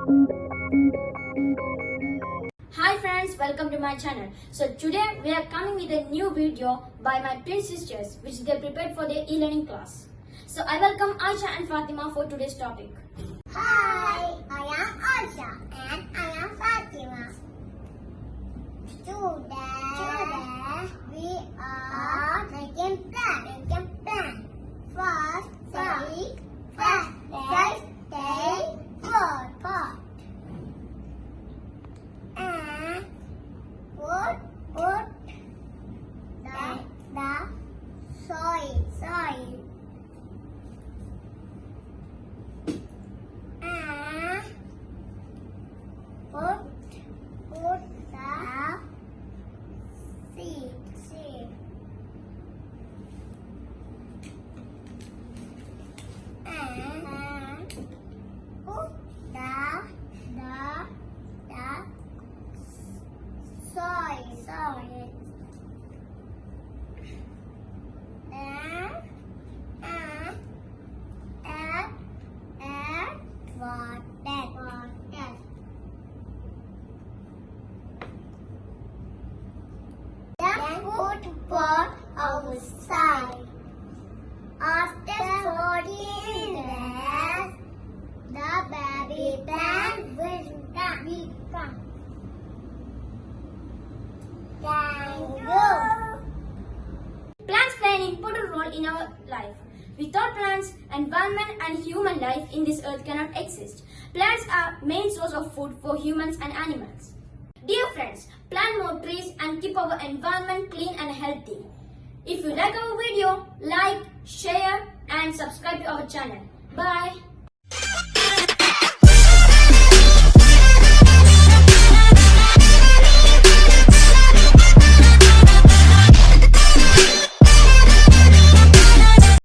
Hi friends, welcome to my channel. So today we are coming with a new video by my twin sisters which they prepared for their e-learning class. So I welcome Aisha and Fatima for today's topic. Hi, I am Aisha and I am put the seed seed and put the the the soil soil and and add add water water then put pot outside after 14 days the baby plant will come become thank you Plants play an important role in our life. Without plants, environment and human life in this earth cannot exist. Plants are main source of food for humans and animals. Dear friends, plant more trees and keep our environment clean and healthy. If you like our video, like, share and subscribe to our channel. Bye.